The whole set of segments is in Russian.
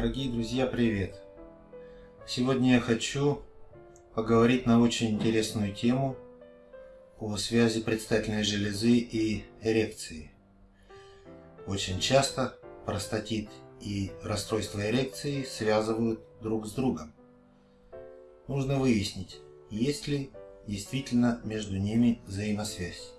Дорогие друзья, привет! Сегодня я хочу поговорить на очень интересную тему о связи предстательной железы и эрекции. Очень часто простатит и расстройство эрекции связывают друг с другом. Нужно выяснить, есть ли действительно между ними взаимосвязь.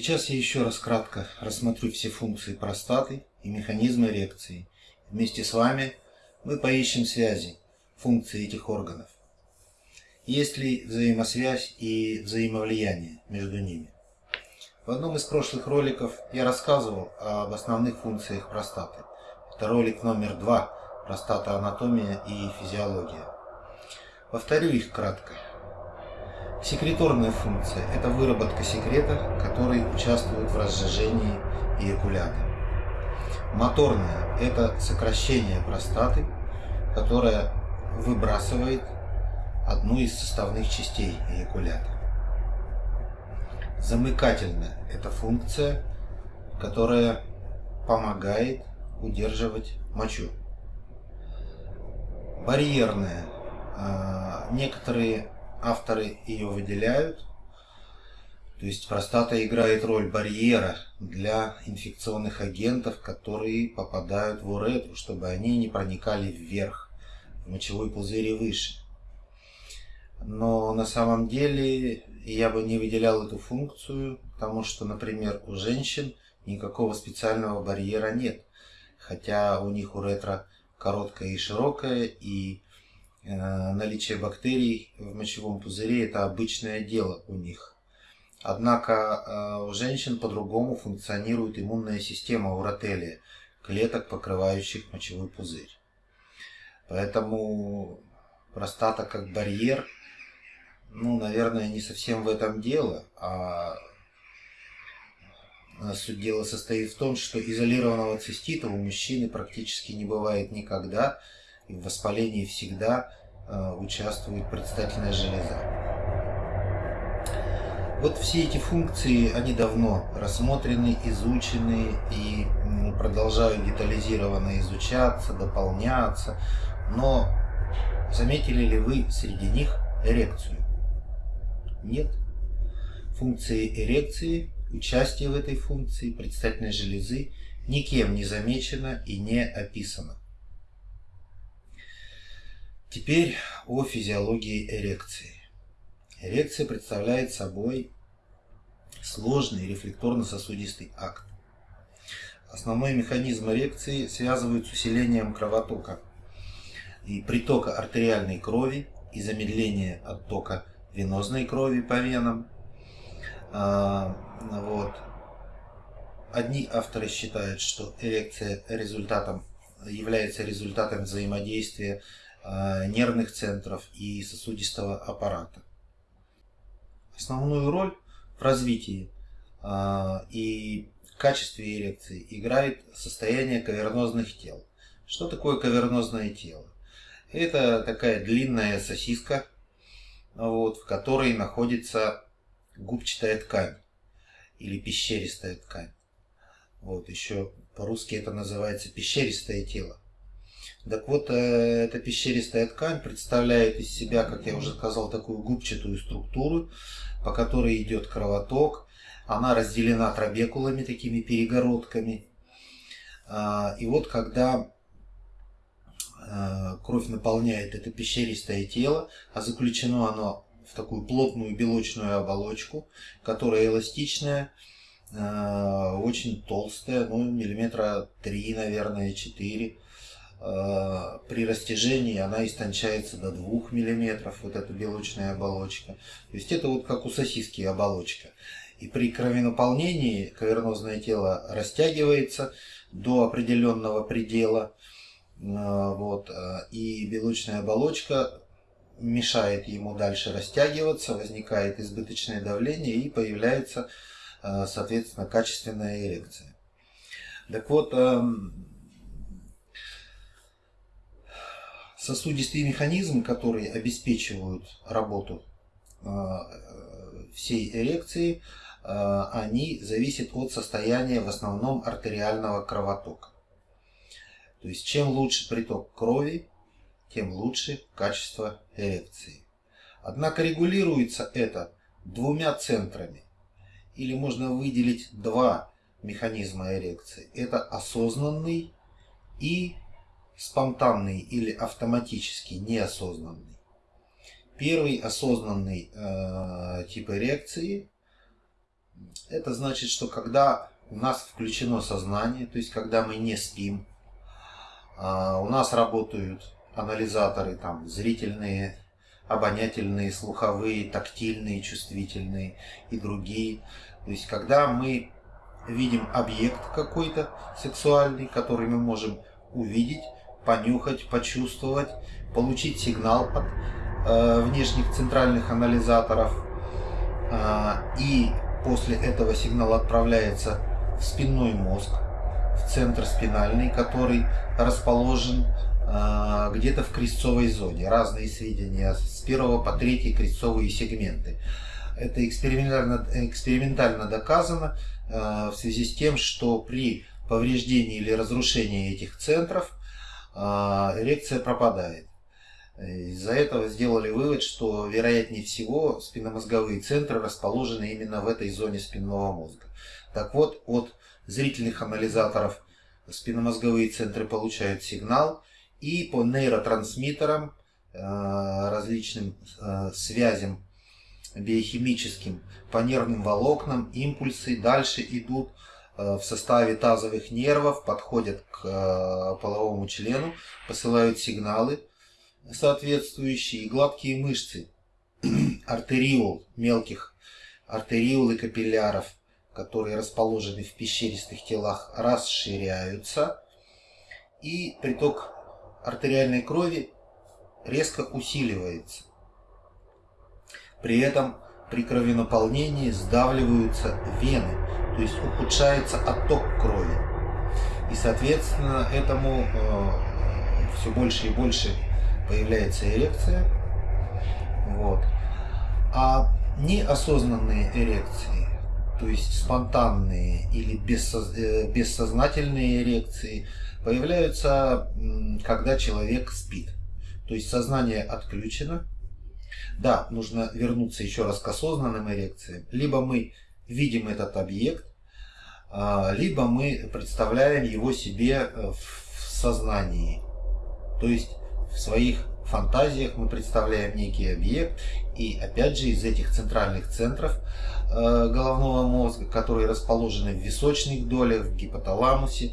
Сейчас я еще раз кратко рассмотрю все функции простаты и механизмы эрекции. Вместе с вами мы поищем связи функции этих органов. Есть ли взаимосвязь и взаимовлияние между ними? В одном из прошлых роликов я рассказывал об основных функциях простаты. Это ролик номер два «Простата, анатомия и физиология». Повторю их кратко. Секреторная функция – это выработка секрета, который участвует в разжижении эякулята. Моторная – это сокращение простаты, которая выбрасывает одну из составных частей эякулята. Замыкательная – это функция, которая помогает удерживать мочу. Барьерная. А, некоторые авторы ее выделяют. То есть простата играет роль барьера для инфекционных агентов, которые попадают в уретру, чтобы они не проникали вверх, в мочевой пузырь и выше. Но на самом деле я бы не выделял эту функцию, потому что, например, у женщин никакого специального барьера нет. Хотя у них уретра короткая и широкая, и наличие бактерий в мочевом пузыре – это обычное дело у них. Однако э, у женщин по-другому функционирует иммунная система уротелия, клеток, покрывающих мочевой пузырь. Поэтому простата как барьер, ну, наверное, не совсем в этом дело, а суть дела состоит в том, что изолированного цистита у мужчины практически не бывает никогда, и в воспалении всегда э, участвует предстательная железа. Вот все эти функции, они давно рассмотрены, изучены и продолжают детализированно изучаться, дополняться. Но заметили ли вы среди них эрекцию? Нет. Функции эрекции, участие в этой функции предстательной железы никем не замечено и не описано. Теперь о физиологии эрекции. Эрекция представляет собой сложный рефлекторно-сосудистый акт. Основной механизм эрекции связывают с усилением кровотока и притока артериальной крови и замедление оттока венозной крови по венам. А, вот. Одни авторы считают, что эрекция результатом, является результатом взаимодействия нервных центров и сосудистого аппарата. Основную роль в развитии э, и качестве эрекции играет состояние кавернозных тел. Что такое кавернозное тело? Это такая длинная сосиска, вот, в которой находится губчатая ткань или пещеристая ткань. Вот, еще по-русски это называется пещеристое тело. Так вот, э, эта пещеристая ткань представляет из себя, как я уже сказал, такую губчатую структуру, по которой идет кровоток. Она разделена трабекулами, такими перегородками. А, и вот когда э, кровь наполняет это пещеристое тело, а заключено оно в такую плотную белочную оболочку, которая эластичная, э, очень толстая, ну миллиметра 3, наверное, 4 Э, при растяжении она истончается до 2 мм, вот эта белочная оболочка. То есть это вот как у сосиски оболочка. И при кровенаполнении кавернозное тело растягивается до определенного предела. Э, вот, э, и белочная оболочка мешает ему дальше растягиваться, возникает избыточное давление и появляется, соответственно, качественная эрекция. Так вот, сосудистые механизмы, которые обеспечивают работу всей эрекции, они зависят от состояния в основном артериального кровотока. То есть чем лучше приток крови, тем лучше качество эрекции. Однако регулируется это двумя центрами. Или можно выделить два механизма эрекции. Это осознанный и спонтанный или автоматически неосознанный. Первый осознанный э, тип эрекции это значит, что когда у нас включено сознание, то есть когда мы не спим, э, у нас работают анализаторы, там, зрительные, обонятельные, слуховые, тактильные, чувствительные и другие. То есть, когда мы видим объект какой-то сексуальный, который мы можем увидеть, понюхать, почувствовать, получить сигнал от э, внешних центральных анализаторов, э, и после этого сигнал отправляется в спинной мозг, в центр спинальный, который расположен а, где-то в крестцовой зоне. Разные сведения с первого по третий крестцовые сегменты. Это экспериментально, экспериментально доказано а, в связи с тем, что при повреждении или разрушении этих центров эрекция пропадает. Из-за этого сделали вывод, что вероятнее всего спинномозговые центры расположены именно в этой зоне спинного мозга. Так вот, от зрительных анализаторов спинномозговые центры получают сигнал, и по нейротрансмиттерам, э, различным э, связям биохимическим, по нервным волокнам импульсы дальше идут в составе тазовых нервов, подходят к половому члену, посылают сигналы соответствующие, гладкие мышцы, артериол, мелких артериол и капилляров, которые расположены в пещеристых телах, расширяются, и приток артериальной крови резко усиливается. При этом при кровенаполнении сдавливаются вены, то есть ухудшается отток крови. И соответственно этому э, все больше и больше появляется эрекция. Вот. А неосознанные эрекции, то есть спонтанные или э, бессознательные эрекции – появляются, когда человек спит. То есть сознание отключено. Да, нужно вернуться еще раз к осознанным эрекциям. Либо мы видим этот объект, либо мы представляем его себе э, в сознании. То есть в своих фантазиях мы представляем некий объект. И опять же из этих центральных центров э, головного мозга, которые расположены в височных долях, в гипоталамусе,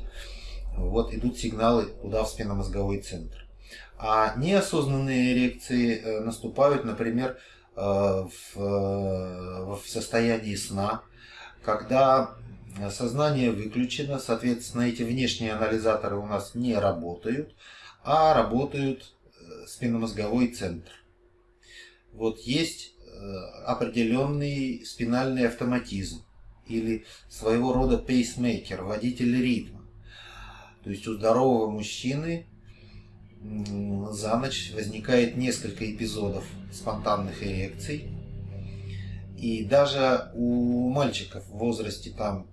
вот идут сигналы туда, в спинномозговой центр. А неосознанные эрекции э, наступают, например, в, в состоянии сна, когда сознание выключено, соответственно, эти внешние анализаторы у нас не работают, а работают спинномозговой центр. Вот есть определенный спинальный автоматизм или своего рода пейсмейкер, водитель ритма то есть у здорового мужчины за ночь возникает несколько эпизодов спонтанных эрекций. И даже у мальчиков в возрасте там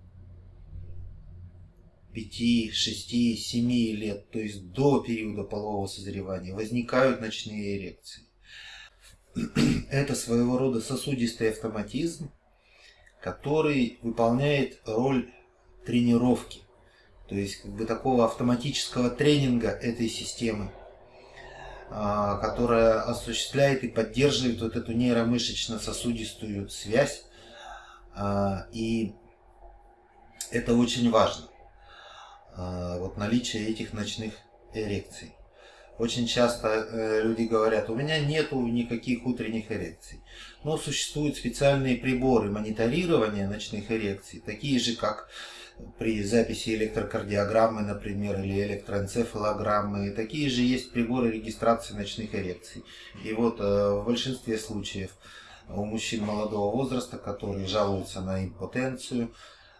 5, 6, 7 лет, то есть до периода полового созревания, возникают ночные эрекции. Это своего рода сосудистый автоматизм, который выполняет роль тренировки то есть как бы такого автоматического тренинга этой системы, а, которая осуществляет и поддерживает вот эту нейромышечно-сосудистую связь. А, и это очень важно. А, вот наличие этих ночных эрекций. Очень часто э, люди говорят, у меня нету никаких утренних эрекций. Но существуют специальные приборы мониторирования ночных эрекций, такие же как при записи электрокардиограммы, например, или электроэнцефалограммы. Такие же есть приборы регистрации ночных эрекций. И вот э, в большинстве случаев у мужчин молодого возраста, которые жалуются на импотенцию,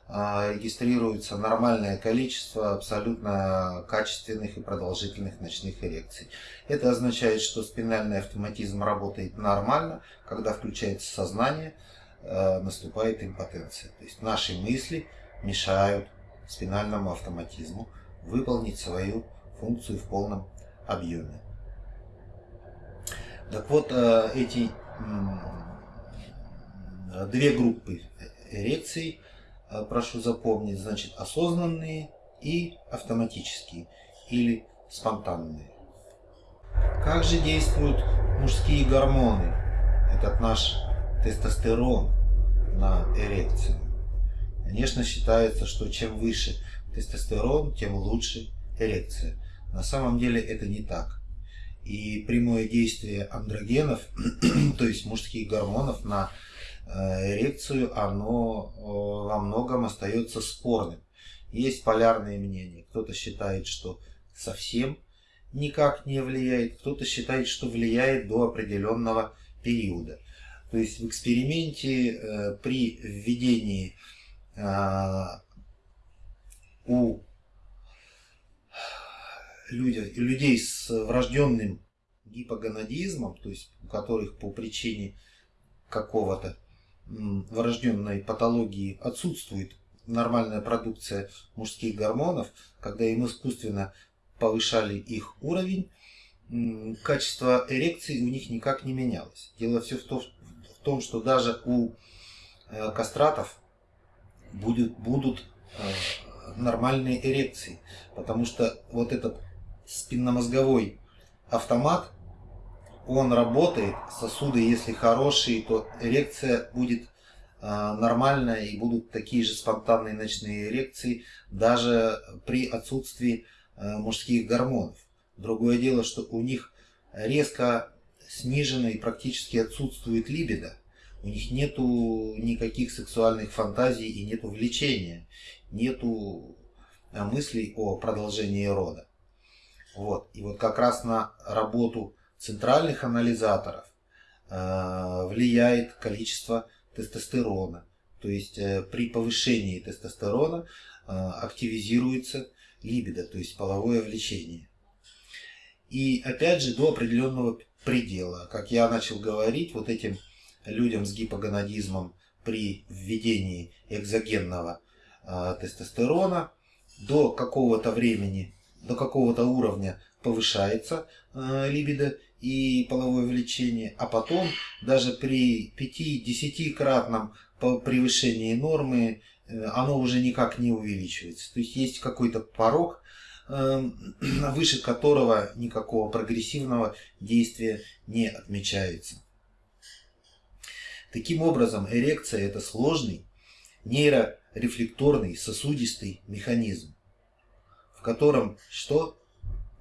регистрируется нормальное количество абсолютно качественных и продолжительных ночных эрекций. Это означает, что спинальный автоматизм работает нормально, когда включается сознание, а, наступает импотенция. То есть наши мысли мешают спинальному автоматизму выполнить свою функцию в полном объеме. Так вот, а, эти две группы эрекций – прошу запомнить, значит, осознанные и автоматические или спонтанные. Как же действуют мужские гормоны, этот наш тестостерон на эрекцию? Конечно, считается, что чем выше тестостерон, тем лучше эрекция. На самом деле это не так. И прямое действие андрогенов, то есть мужских гормонов на Э, эрекцию, оно э, во многом остается спорным. Есть полярные мнения. Кто-то считает, что совсем никак не влияет, кто-то считает, что влияет до определенного периода. То есть в эксперименте э, при введении у людей с врожденным гипогонадизмом, то есть у которых по причине какого-то врожденной патологии отсутствует нормальная продукция мужских гормонов, когда им искусственно повышали их уровень, качество эрекции у них никак не менялось. Дело все в том, что даже у э, кастратов будут, будут э, нормальные эрекции, потому что вот этот спинномозговой автомат он работает, сосуды, если хорошие, то эрекция будет а, нормальная и будут такие же спонтанные ночные эрекции даже при отсутствии а, мужских гормонов. Другое дело, что у них резко снижена и практически отсутствует либидо. У них нету никаких сексуальных фантазий и нету влечения, нету а, мыслей о продолжении рода. Вот. И вот как раз на работу центральных анализаторов э, влияет количество тестостерона. То есть э, при повышении тестостерона э, активизируется либидо, то есть половое влечение. И опять же до определенного предела. Как я начал говорить, вот этим людям с гипогонадизмом при введении экзогенного тестостерона до какого-то времени, до какого-то уровня повышается либидо и половое влечение, а потом даже при 5-10 кратном превышении нормы э, оно уже никак не увеличивается. То есть есть какой-то порог, эм, выше которого никакого прогрессивного действия не отмечается. Таким образом, эрекция – это сложный нейрорефлекторный сосудистый механизм, в котором что?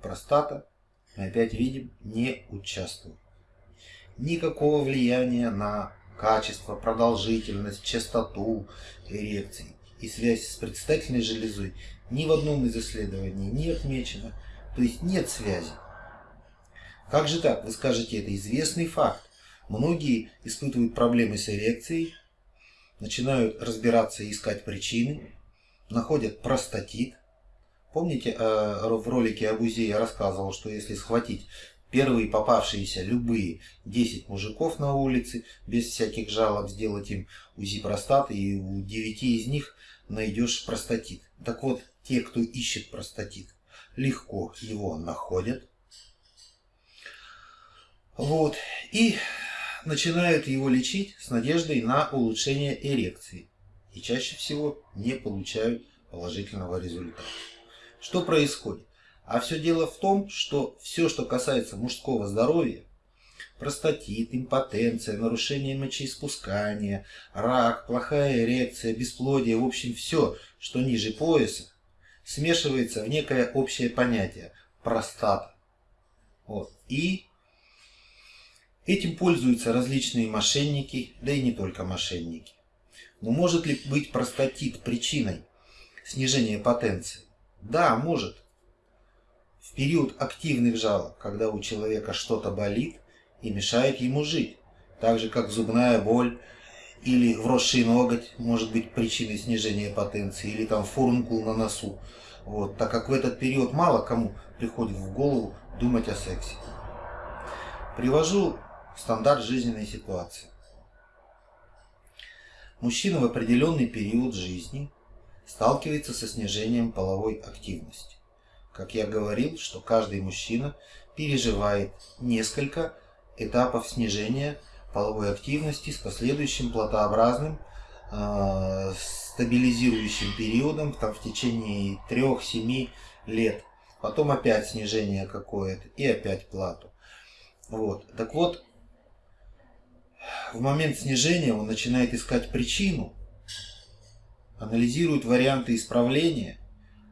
Простата, мы опять видим, не участвует. Никакого влияния на качество, продолжительность, частоту эрекции и связь с предстательной железой ни в одном из исследований не отмечено. То есть нет связи. Как же так? Вы скажете, это известный факт. Многие испытывают проблемы с эрекцией, начинают разбираться и искать причины, находят простатит, Помните, э, в ролике об УЗИ я рассказывал, что если схватить первые попавшиеся любые 10 мужиков на улице, без всяких жалоб сделать им УЗИ простаты, и у 9 из них найдешь простатит. Так вот, те, кто ищет простатит, легко его находят. Вот. И начинают его лечить с надеждой на улучшение эрекции. И чаще всего не получают положительного результата. Что происходит? А все дело в том, что все, что касается мужского здоровья, простатит, импотенция, нарушение мочеиспускания, рак, плохая эрекция, бесплодие, в общем все, что ниже пояса, смешивается в некое общее понятие – простата. Вот. И этим пользуются различные мошенники, да и не только мошенники. Но может ли быть простатит причиной снижения потенции? Да, может. В период активных жалоб, когда у человека что-то болит и мешает ему жить. Так же, как зубная боль или вросший ноготь может быть причиной снижения потенции, или там фурункул на носу. Вот, так как в этот период мало кому приходит в голову думать о сексе. Привожу стандарт жизненной ситуации. Мужчина в определенный период жизни сталкивается со снижением половой активности. Как я говорил, что каждый мужчина переживает несколько этапов снижения половой активности с последующим платообразным э, стабилизирующим периодом там, в течение 3-7 лет. Потом опять снижение какое-то и опять плату. Вот. Так вот, в момент снижения он начинает искать причину, анализирует варианты исправления,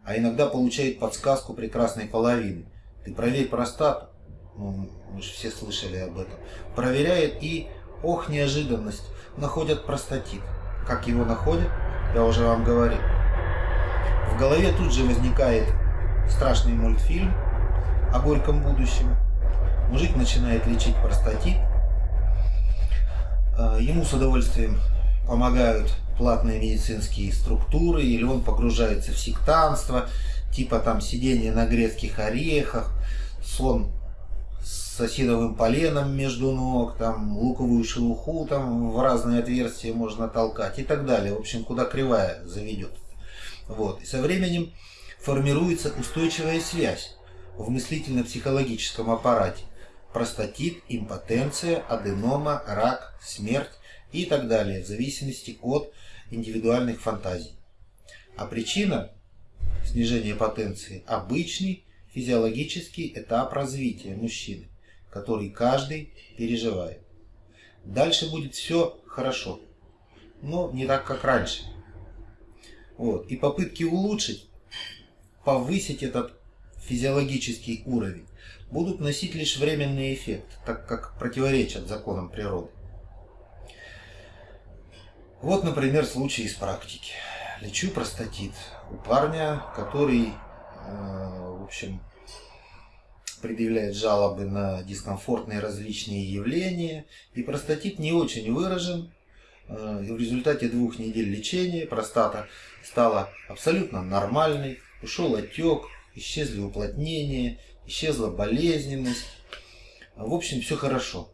а иногда получает подсказку прекрасной половины. Ты проверь простату, ну, мы же все слышали об этом. Проверяет и, ох, неожиданность, находят простатит. Как его находят, я уже вам говорил. В голове тут же возникает страшный мультфильм о горьком будущем. Мужик начинает лечить простатит. А, ему с удовольствием помогают платные медицинские структуры, или он погружается в сектанство, типа там сидение на грецких орехах, сон с осиновым поленом между ног, там луковую шелуху там в разные отверстия можно толкать и так далее. В общем, куда кривая заведет. Вот. И со временем формируется устойчивая связь в мыслительно-психологическом аппарате. Простатит, импотенция, аденома, рак, смерть и так далее, в зависимости от индивидуальных фантазий. А причина снижения потенции – обычный физиологический этап развития мужчины, который каждый переживает. Дальше будет все хорошо, но не так, как раньше. Вот. И попытки улучшить, повысить этот физиологический уровень будут носить лишь временный эффект, так как противоречат законам природы. Вот, например, случай из практики. Лечу простатит у парня, который, э, в общем, предъявляет жалобы на дискомфортные различные явления, и простатит не очень выражен. Э, в результате двух недель лечения простата стала абсолютно нормальной, ушел отек, исчезли уплотнения, исчезла болезненность. В общем, все хорошо.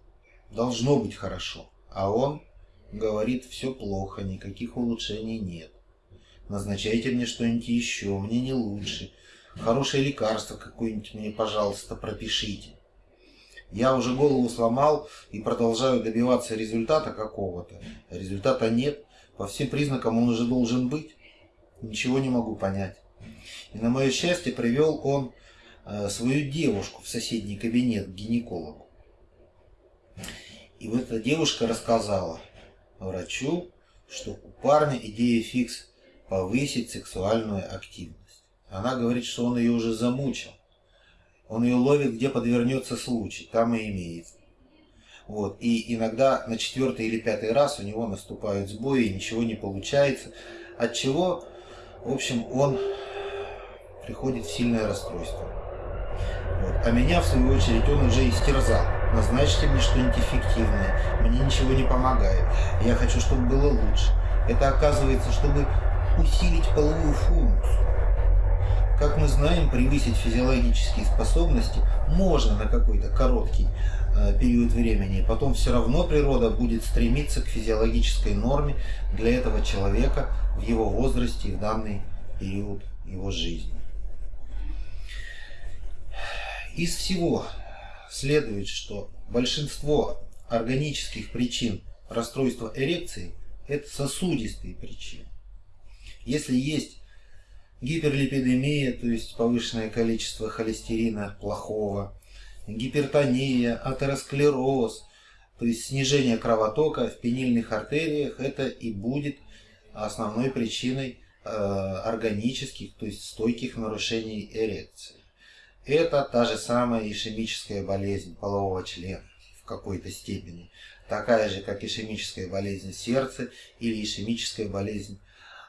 Должно быть хорошо. А он Говорит, все плохо, никаких улучшений нет. Назначайте мне что-нибудь еще, мне не лучше. Хорошее лекарство какое-нибудь мне, пожалуйста, пропишите. Я уже голову сломал и продолжаю добиваться результата какого-то. Результата нет. По всем признакам он уже должен быть. Ничего не могу понять. И на мое счастье привел он э, свою девушку в соседний кабинет к гинекологу. И вот эта девушка рассказала, врачу, что у парня идея фикс повысить сексуальную активность. Она говорит, что он ее уже замучил. Он ее ловит, где подвернется случай, там и имеет. Вот. И иногда на четвертый или пятый раз у него наступают сбои, и ничего не получается. От чего, в общем, он приходит в сильное расстройство. Вот. А меня, в свою очередь, он уже истерзал. Назначьте мне что-нибудь эффективное. Мне ничего не помогает. Я хочу, чтобы было лучше. Это оказывается, чтобы усилить половую функцию. Как мы знаем, превысить физиологические способности можно на какой-то короткий э, период времени. Потом все равно природа будет стремиться к физиологической норме для этого человека в его возрасте и в данный период его жизни. Из всего следует, что большинство органических причин расстройства эрекции – это сосудистые причины. Если есть гиперлипидемия, то есть повышенное количество холестерина плохого, гипертония, атеросклероз, то есть снижение кровотока в пенильных артериях, это и будет основной причиной э, органических, то есть стойких нарушений эрекции. Это та же самая ишемическая болезнь полового члена в какой-то степени. Такая же, как ишемическая болезнь сердца или ишемическая болезнь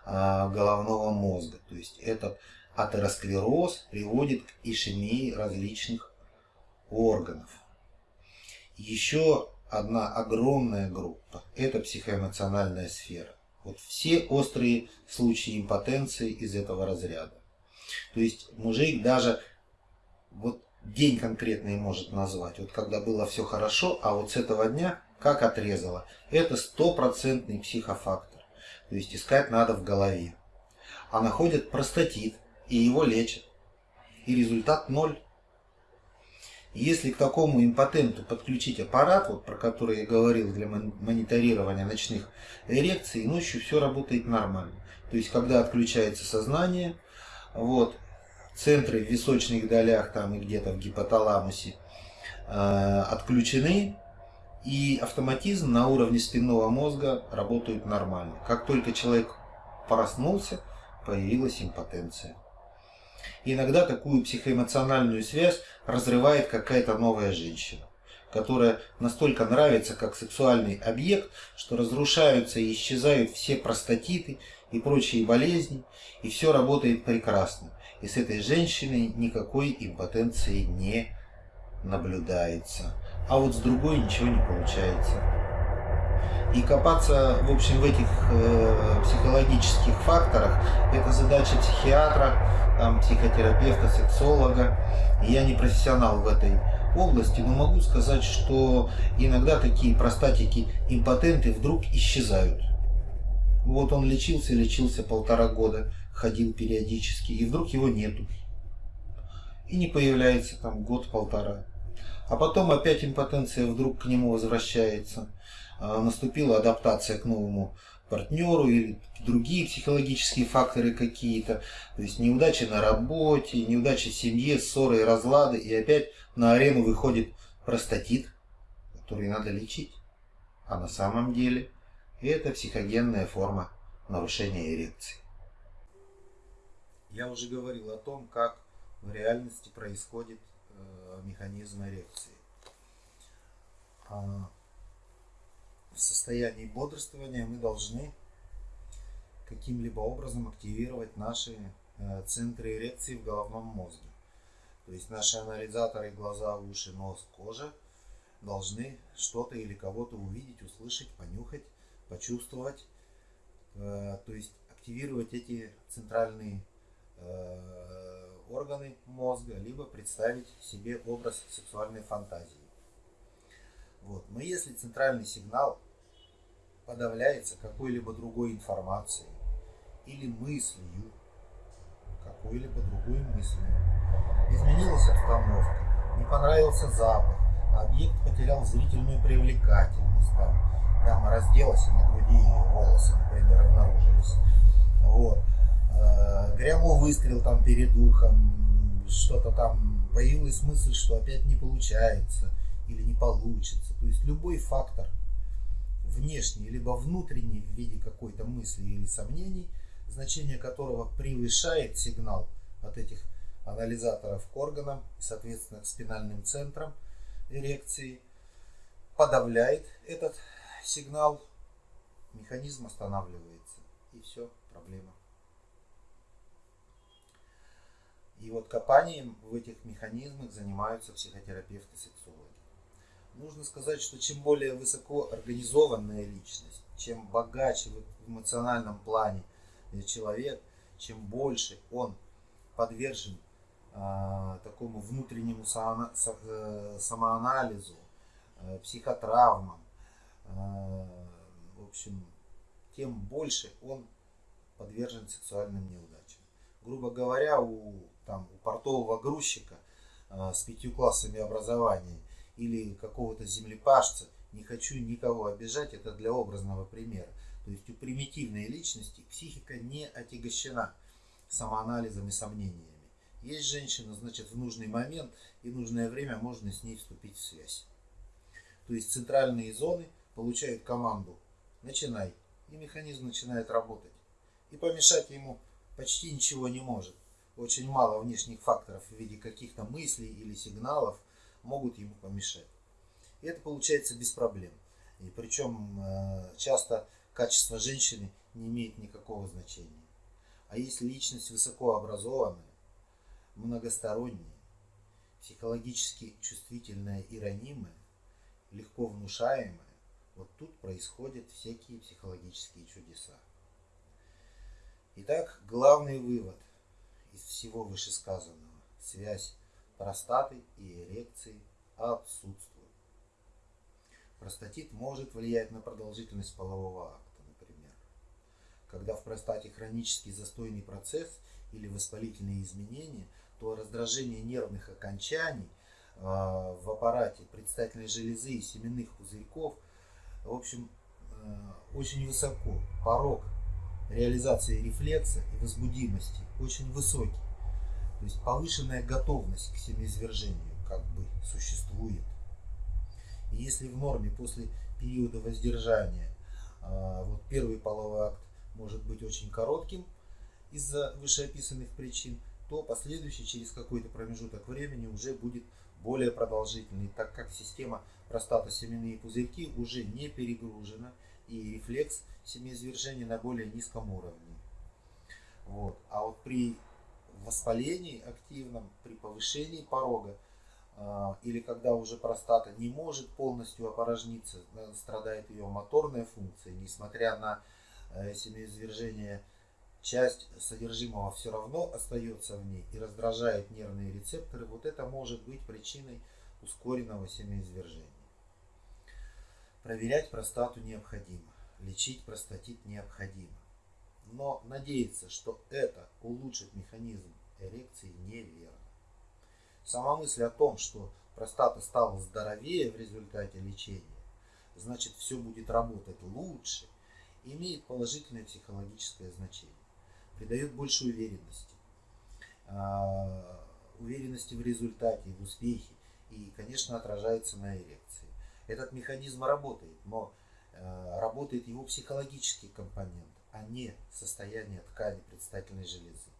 а, головного мозга. То есть этот атеросклероз приводит к ишемии различных органов. Еще одна огромная группа. Это психоэмоциональная сфера. Вот все острые случаи импотенции из этого разряда. То есть мужик даже вот день конкретный может назвать, вот когда было все хорошо, а вот с этого дня как отрезало. Это стопроцентный психофактор. То есть искать надо в голове. А находят простатит и его лечат. И результат ноль. Если к такому импотенту подключить аппарат, вот про который я говорил для мониторирования ночных эрекций, ночью все работает нормально. То есть, когда отключается сознание, вот, центры в височных долях там и где-то в гипоталамусе э, отключены, и автоматизм на уровне спинного мозга работает нормально. Как только человек проснулся, появилась импотенция. иногда такую психоэмоциональную связь разрывает какая-то новая женщина, которая настолько нравится как сексуальный объект, что разрушаются и исчезают все простатиты и прочие болезни, и все работает прекрасно. И с этой женщиной никакой импотенции не наблюдается. А вот с другой ничего не получается. И копаться, в общем, в этих э, психологических факторах, это задача психиатра, там, психотерапевта, сексолога. Я не профессионал в этой области, но могу сказать, что иногда такие простатики импотенты вдруг исчезают. Вот он лечился, лечился полтора года, ходил периодически, и вдруг его нету. И не появляется там год-полтора. А потом опять импотенция вдруг к нему возвращается. А, наступила адаптация к новому партнеру или другие психологические факторы какие-то. То есть неудачи на работе, неудачи в семье, ссоры и разлады. И опять на арену выходит простатит, который надо лечить. А на самом деле это психогенная форма нарушения эрекции. Я уже говорил о том, как в реальности происходит э, механизм эрекции. А, в состоянии бодрствования мы должны каким-либо образом активировать наши э, центры эрекции в головном мозге. То есть наши анализаторы, глаза, уши, нос, кожа должны что-то или кого-то увидеть, услышать, понюхать, почувствовать. Э, то есть активировать эти центральные органы мозга, либо представить себе образ сексуальной фантазии. Вот. Но если центральный сигнал подавляется какой-либо другой информацией или мыслью, какой-либо другой мыслью, изменилась обстановка, не понравился запах, объект потерял зрительную привлекательность, там, дама разделась и на груди волосы, например, обнаружились. Вот э, грянул выстрел там перед ухом, что-то там, появилась мысль, что опять не получается или не получится. То есть любой фактор, внешний либо внутренний в виде какой-то мысли или сомнений, значение которого превышает сигнал от этих анализаторов к органам соответственно, к спинальным центрам эрекции, подавляет этот сигнал, механизм останавливается. И все, проблема И вот копанием в этих механизмах занимаются психотерапевты-сексологи. Нужно сказать, что чем более высоко организованная личность, чем богаче в эмоциональном плане человек, чем больше он подвержен э, такому внутреннему само, э, самоанализу, э, психотравмам, э, в общем, тем больше он подвержен сексуальным неудачам. Грубо говоря, у там, портового грузчика э, с пятью классами образования или какого-то землепашца, не хочу никого обижать, это для образного примера. То есть у примитивной личности психика не отягощена самоанализом и сомнениями. Есть женщина, значит, в нужный момент и нужное время можно с ней вступить в связь. То есть центральные зоны получают команду «начинай», и механизм начинает работать. И помешать ему почти ничего не может очень мало внешних факторов в виде каких-то мыслей или сигналов могут ему помешать. И это получается без проблем. И причем э, часто качество женщины не имеет никакого значения. А если личность высокообразованная, многосторонняя, психологически чувствительная и ранимая, легко внушаемое, вот тут происходят всякие психологические чудеса. Итак, главный вывод из всего вышесказанного. Связь простаты и эрекции отсутствует. Простатит может влиять на продолжительность полового акта, например. Когда в простате хронический застойный процесс или воспалительные изменения, то раздражение нервных окончаний э, в аппарате предстательной железы и семенных пузырьков, в общем, э, очень высоко. Порог реализации рефлекса и возбудимости очень высокий. То есть повышенная готовность к семяизвержению как бы существует. И если в норме после периода воздержания а, вот первый половой акт может быть очень коротким из-за вышеописанных причин, то последующий через какой-то промежуток времени уже будет более продолжительный, так как система простата-семенные пузырьки уже не перегружена и рефлекс семяизвержения на более низком уровне. Вот. А вот при воспалении активном, при повышении порога а, или когда уже простата не может полностью опорожниться, страдает ее моторная функция, несмотря на э, семяизвержение, часть содержимого все равно остается в ней и раздражает нервные рецепторы, вот это может быть причиной ускоренного семяизвержения. Проверять простату необходимо, лечить простатит необходимо. Но надеяться, что это улучшит механизм эрекции, неверно. Сама мысль о том, что простата стала здоровее в результате лечения, значит все будет работать лучше, имеет положительное психологическое значение. Придает больше уверенности. А, уверенности в результате, в успехе и, конечно, отражается на эрекции. Этот механизм работает, но работает его психологический компонент, а не состояние ткани предстательной железы.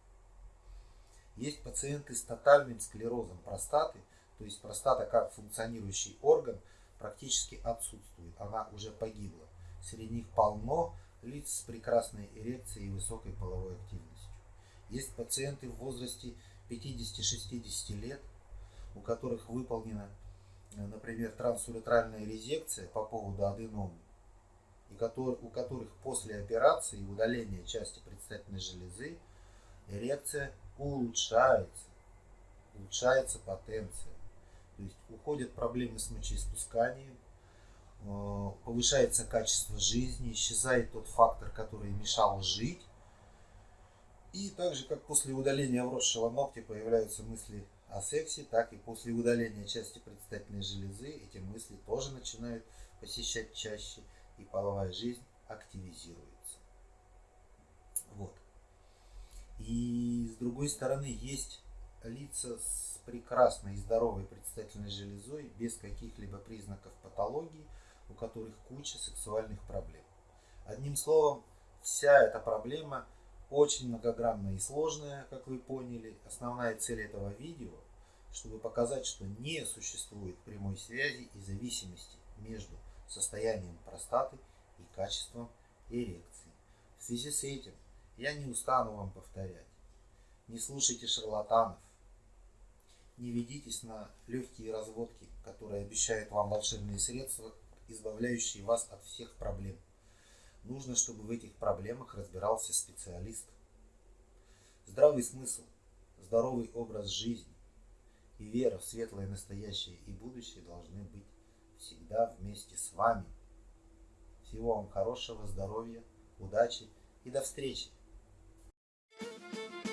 Есть пациенты с тотальным склерозом простаты, то есть простата как функционирующий орган практически отсутствует, она уже погибла. Среди них полно лиц с прекрасной эрекцией и высокой половой активностью. Есть пациенты в возрасте 50-60 лет, у которых выполнена, например, трансуретральная резекция по поводу аденомы, у которых после операции удаления части предстательной железы эрекция улучшается, улучшается потенция. То есть уходят проблемы с мочеиспусканием, э, повышается качество жизни, исчезает тот фактор, который мешал жить. И так же, как после удаления вросшего ногтя появляются мысли о сексе, так и после удаления части предстательной железы эти мысли тоже начинают посещать чаще, и половая жизнь активизируется. Вот. И с другой стороны есть лица с прекрасной и здоровой предстательной железой, без каких-либо признаков патологии, у которых куча сексуальных проблем. Одним словом, вся эта проблема очень многогранная и сложная, как вы поняли. Основная цель этого видео, чтобы показать, что не существует прямой связи и зависимости между состоянием простаты и качеством эрекции. В связи с этим я не устану вам повторять. Не слушайте шарлатанов. Не ведитесь на легкие разводки, которые обещают вам волшебные средства, избавляющие вас от всех проблем. Нужно, чтобы в этих проблемах разбирался специалист. Здравый смысл, здоровый образ жизни и вера в светлое настоящее и будущее должны быть всегда вместе с вами. Всего вам хорошего, здоровья, удачи и до встречи! Thank you.